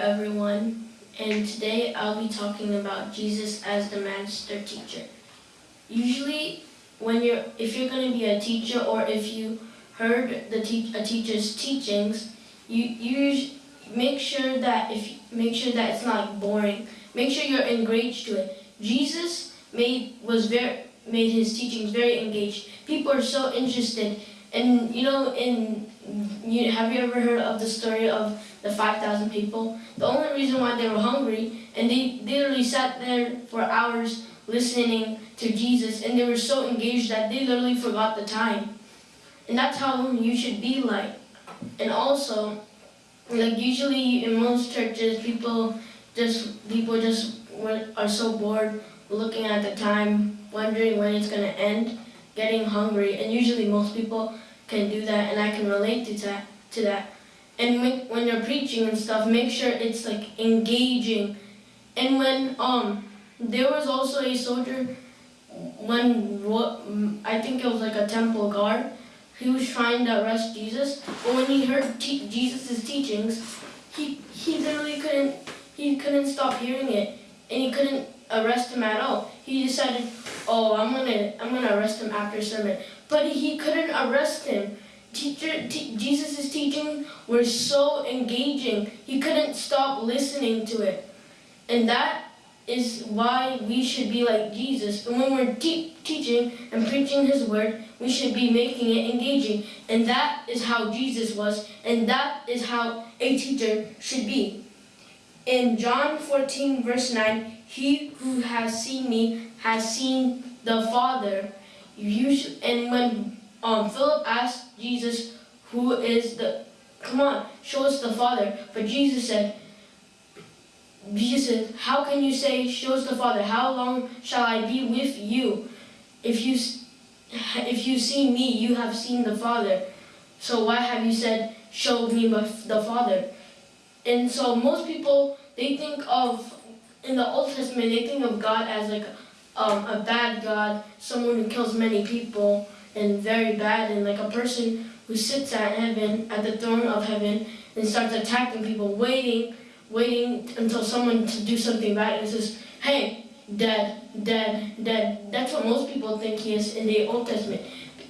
everyone, and today I'll be talking about Jesus as the master teacher. Usually, when you're, if you're going to be a teacher or if you heard the te- a teacher's teachings, you you make sure that if make sure that it's not boring. Make sure you're engaged to it. Jesus made was very made his teachings very engaged. People are so interested, and you know, in you have you ever heard of the story of the five thousand people? The only reason why they were hungry and they literally sat there for hours listening to Jesus, and they were so engaged that they literally forgot the time. And that's how you should be like. And also, like usually in most churches, people just people just are so bored looking at the time, wondering when it's gonna end, getting hungry, and usually most people can do that, and I can relate to that. To that. And when, when you're preaching and stuff, make sure it's like engaging. And when um, there was also a soldier when ro- I think it was like a temple guard. He was trying to arrest Jesus, but when he heard te- Jesus' teachings, he he literally couldn't he couldn't stop hearing it, and he couldn't arrest him at all. He decided, oh, I'm gonna I'm gonna arrest him after sermon, but he couldn't arrest him. Teacher, Jesus' teaching were so engaging. He couldn't stop listening to it, and that is why we should be like Jesus. And when we're te- teaching and preaching His word, we should be making it engaging. And that is how Jesus was, and that is how a teacher should be. In John 14, verse 9, he who has seen me has seen the Father. You and when um, Philip asked Jesus, who is the, come on, show us the Father. But Jesus said, Jesus said, How can you say, shows the Father? How long shall I be with you? If you, if you see me, you have seen the Father. So why have you said, show me the Father? And so most people, they think of, in the Old Testament, they think of God as like um, a bad God, someone who kills many people, and very bad, and like a person who sits at heaven, at the throne of heaven, and starts attacking people, waiting waiting until someone to do something bad and says, hey, dead, dead, dead. That's what most people think he is in the Old Testament.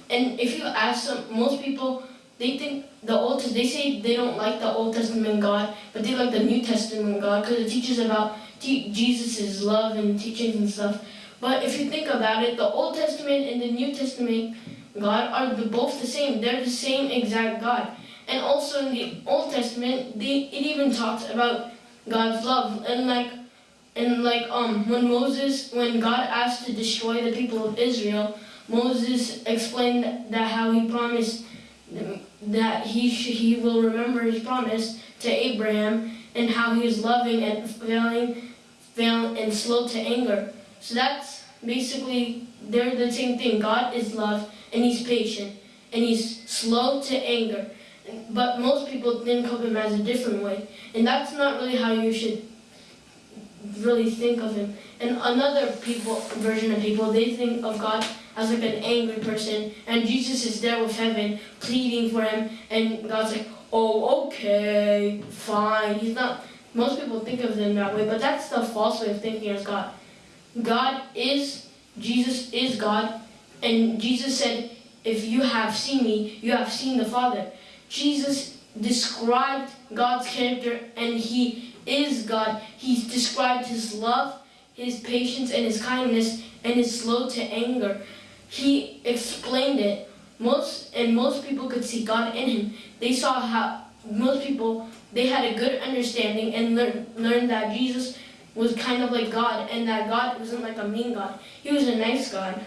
And if you ask some, most people, they think the Old they say they don't like the Old Testament God, but they like the New Testament God because it teaches about te- Jesus' love and teachings and stuff. But if you think about it, the Old Testament and the New Testament God are the, both the same. They're the same exact God. And also in the Old Testament, they, it even talks about God's love. And like, and like um, when Moses, when God asked to destroy the people of Israel, Moses explained that how he promised that he he will remember his promise to Abraham and how he is loving and failing, fail and slow to anger. So that's basically they're the same thing. God is love and he's patient and he's slow to anger. But most people think of him as a different way. And that's not really how you should really think of him. And another people version of people, they think of God as like an angry person, and Jesus is there with heaven pleading for him, and God's like, oh, okay, fine. He's not. Most people think of him that way, but that's the false way of thinking as God. God is Jesus is God, and Jesus said, "If you have seen me, you have seen the Father." Jesus described God's character, and He is God. He described His love, His patience, and His kindness, and His slow to anger. He explained it. Most and most people could see God in Him. They saw how most people they had a good understanding and learn, learned that Jesus was kind of like God, and that God wasn't like a mean God. He was a nice God.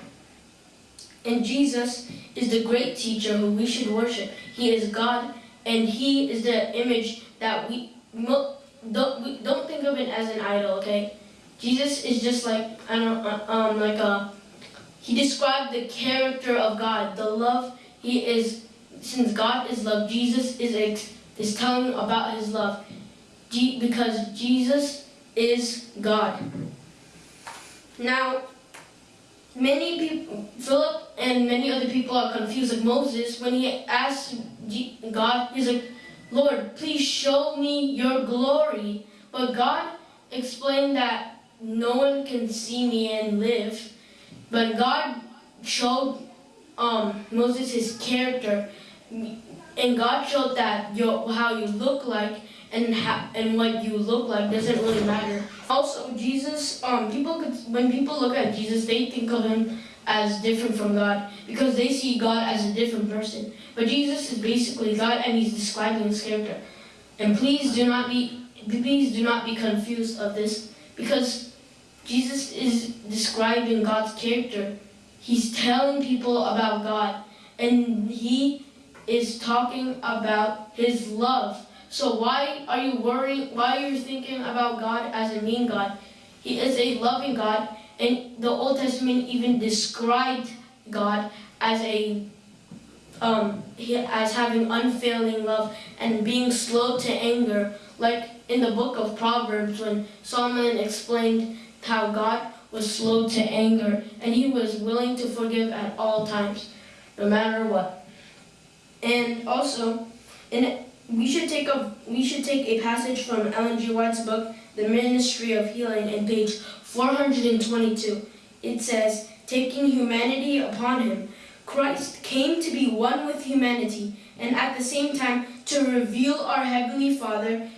And Jesus is the great teacher who we should worship. He is God, and He is the image that we don't we don't think of it as an idol. Okay, Jesus is just like I don't uh, um like a. He described the character of God, the love. He is since God is love. Jesus is is telling about His love, because Jesus is God. Now, many people, Philip and many other people are confused. Like Moses, when he asked God, he's like, Lord, please show me your glory. but God explained that no one can see me and live. But God showed um, Moses his character, and God showed that your, how you look like and how, and what you look like doesn't really matter. Also, Jesus, um, people could when people look at Jesus, they think of him as different from God because they see God as a different person. But Jesus is basically God, and He's describing His character. And please do not be please do not be confused of this because Jesus is describing God's character. He's telling people about God, and He is talking about His love. So why are you worrying? Why are you thinking about God as a mean God? He is a loving God, and the Old Testament even described God as a um, as having unfailing love and being slow to anger, like in the book of Proverbs when Solomon explained how God was slow to anger and he was willing to forgive at all times, no matter what. And also, in we should take a we should take a passage from Ellen G. White's book, The Ministry of Healing, in page 422. It says, "Taking humanity upon him, Christ came to be one with humanity, and at the same time to reveal our heavenly Father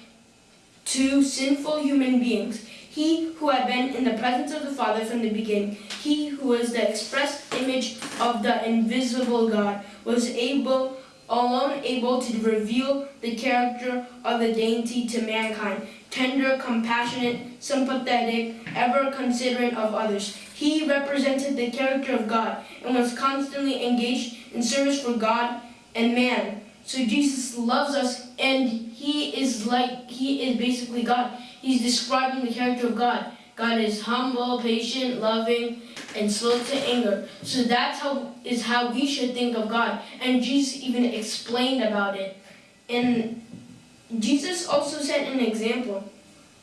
to sinful human beings." He who had been in the presence of the Father from the beginning, he who was the express image of the invisible God, was able alone able to reveal the character of the deity to mankind, tender, compassionate, sympathetic, ever considerate of others. He represented the character of God and was constantly engaged in service for God and man. So Jesus loves us and he is like, he is basically God. He's describing the character of God. God is humble, patient, loving, and slow to anger. So that's how is how we should think of God. And Jesus even explained about it. And Jesus also set an example.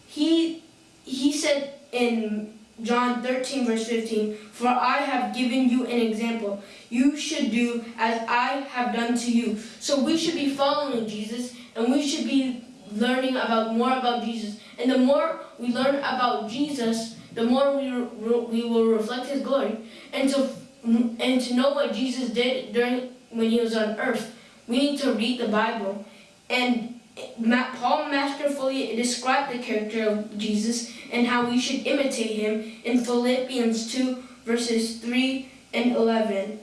He he said in John 13 verse 15, For I have given you an example. You should do as I have done to you. So we should be following Jesus and we should be learning about more about Jesus. And the more we learn about Jesus, the more we, we will reflect his glory. And to, and to know what Jesus did during when he was on earth, we need to read the Bible. And Paul masterfully described the character of Jesus and how we should imitate him in Philippians 2 verses 3 and 11.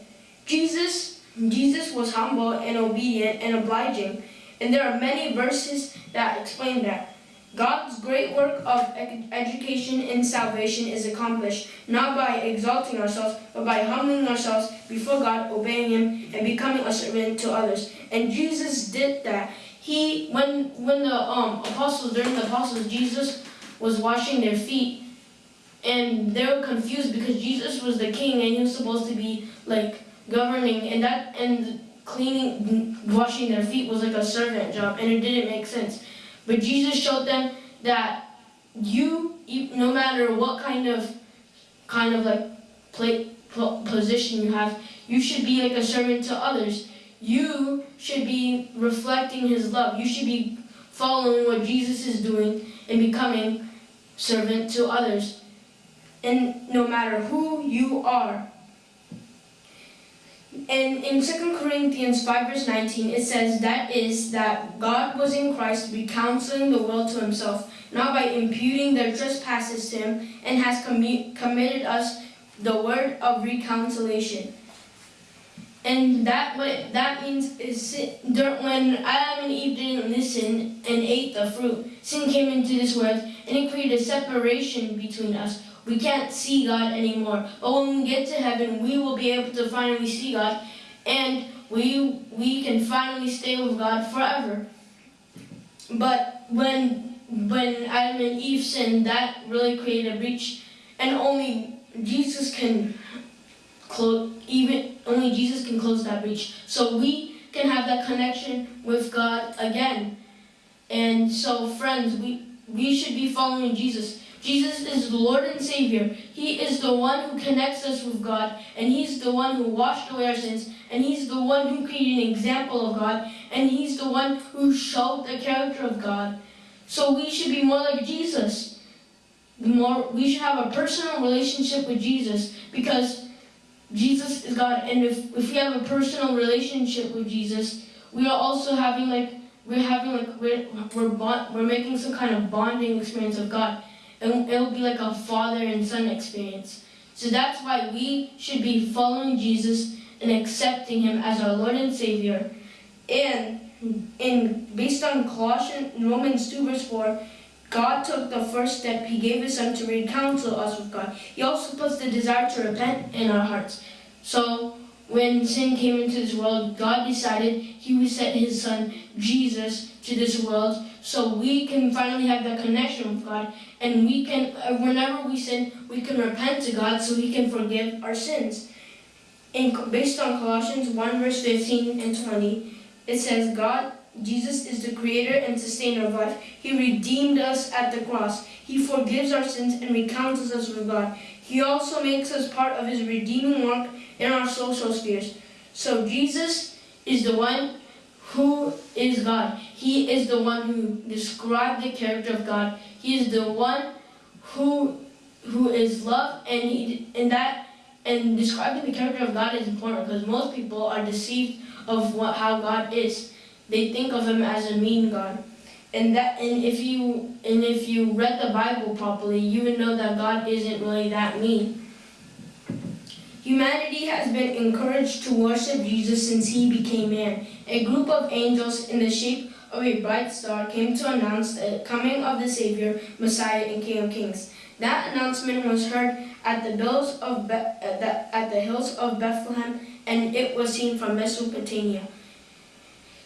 Jesus, Jesus was humble and obedient and obliging. And there are many verses that explain that. God's great work of education and salvation is accomplished not by exalting ourselves, but by humbling ourselves before God, obeying Him, and becoming a servant to others. And Jesus did that. He, when when the um, apostles, during the apostles, Jesus was washing their feet, and they were confused because Jesus was the king and he was supposed to be like governing, and that and cleaning, washing their feet was like a servant job, and it didn't make sense. But Jesus showed them that you, no matter what kind of, kind of like play, position you have, you should be like a servant to others. You should be reflecting His love. You should be following what Jesus is doing and becoming servant to others. And no matter who you are, and in 2 Corinthians 5 verse 19, it says, That is, that God was in Christ reconciling the world to himself, not by imputing their trespasses to him, and has committed us the word of reconciliation. And that what that means is when Adam and Eve didn't listen and ate the fruit, sin came into this world and it created separation between us. We can't see God anymore. But when we get to heaven, we will be able to finally see God and we we can finally stay with God forever. But when when Adam and Eve sinned, that really created a breach and only Jesus can even only Jesus can close that breach. So we can have that connection with God again. And so friends, we we should be following Jesus. Jesus is the Lord and Savior. He is the one who connects us with God, and He's the one who washed away our sins, and He's the one who created an example of God, and He's the one who showed the character of God. So we should be more like Jesus. More, we should have a personal relationship with Jesus because Jesus is God. And if, if we have a personal relationship with Jesus, we are also having like, we're having like, we're, we're, bond, we're making some kind of bonding experience of God. And it'll be like a father and son experience. So that's why we should be following Jesus and accepting him as our Lord and Savior. And in based on Colossians Romans 2 verse 4, God took the first step. He gave his son to reconcile us with God. He also the desire to repent in our hearts. So when sin came into this world, God decided he would send his son Jesus to this world so we can finally have that connection with God and we can uh, whenever we sin, we can repent to God so he can forgive our sins. In, based on Colossians 1 verse 15 and 20, it says, God, Jesus is the creator and sustainer of life. He redeemed us at the cross. He forgives our sins and recounts us with God. He also makes us part of his redeeming work in our social spheres. So Jesus is the one who is God. He is the one who described the character of God. He is the one who who is love and he and that and describing the character of God is important because most people are deceived of what how God is. They think of him as a mean God. And that and if you and if you read the Bible properly, you would know that God isn't really that mean. Humanity has been encouraged to worship Jesus since he became man. A group of angels in the shape of a bright star came to announce the coming of the Savior, Messiah, and King of Kings. That announcement was heard at the hills of Be at, the, at the hills of Bethlehem, and it was seen from Mesopotamia.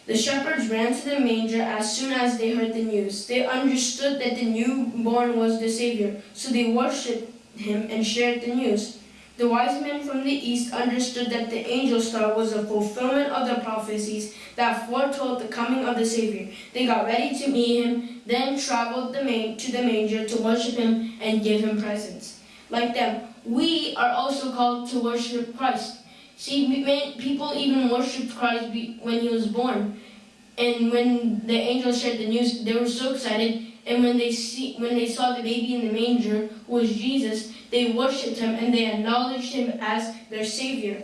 The shepherds ran to the manger as soon as they heard the news. They understood that the newborn was the Savior, so they worshipped him and shared the news. The wise men from the east understood that the angel star was a fulfillment of the prophecies that foretold the coming of the Savior. They got ready to meet him, then traveled the to the manger to worship him and give him presents. Like them, we are also called to worship Christ. See, people even worshipped Christ when he was born. And when the angels shared the news, they were so excited. And when they see, when they saw the baby in the manger, who was Jesus, they worshipped him and they acknowledged him as their savior.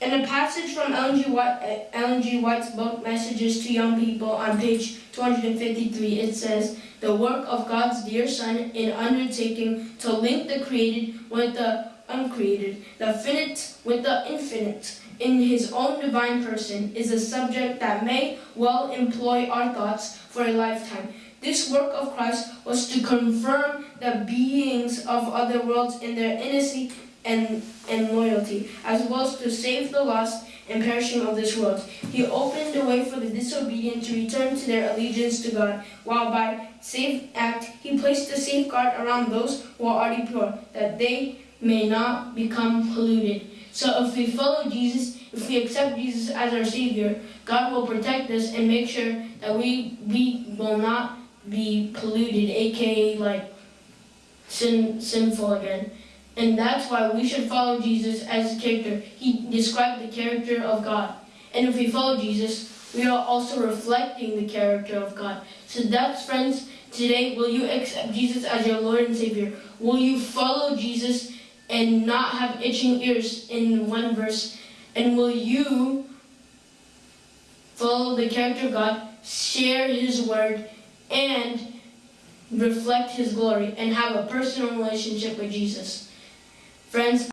In a passage from Ellen G. White, uh, Ellen G. White's book, Messages to Young People, on page 253, it says, The work of God's dear Son in undertaking to link the created with the uncreated, the finite with the infinite, in his own divine person, is a subject that may well employ our thoughts for a lifetime. This work of Christ was to confirm the beings of other worlds in their innocency and, and loyalty, as well as to save the lost and perishing of this world. He opened the way for the disobedient to return to their allegiance to God, while by safe act he placed a safeguard around those who are already pure, that they may not become polluted. So if we follow Jesus, if we accept Jesus as our Savior, God will protect us and make sure that we, we will not be polluted, aka like sin, sinful again. And that's why we should follow Jesus as a character. He described the character of God. And if we follow Jesus, we are also reflecting the character of God. So that's, friends, today, will you accept Jesus as your Lord and Savior? Will you follow Jesus and not have itching ears in one verse? And will you follow the character of God, share His word, and reflect his glory and have a personal relationship with Jesus. Friends,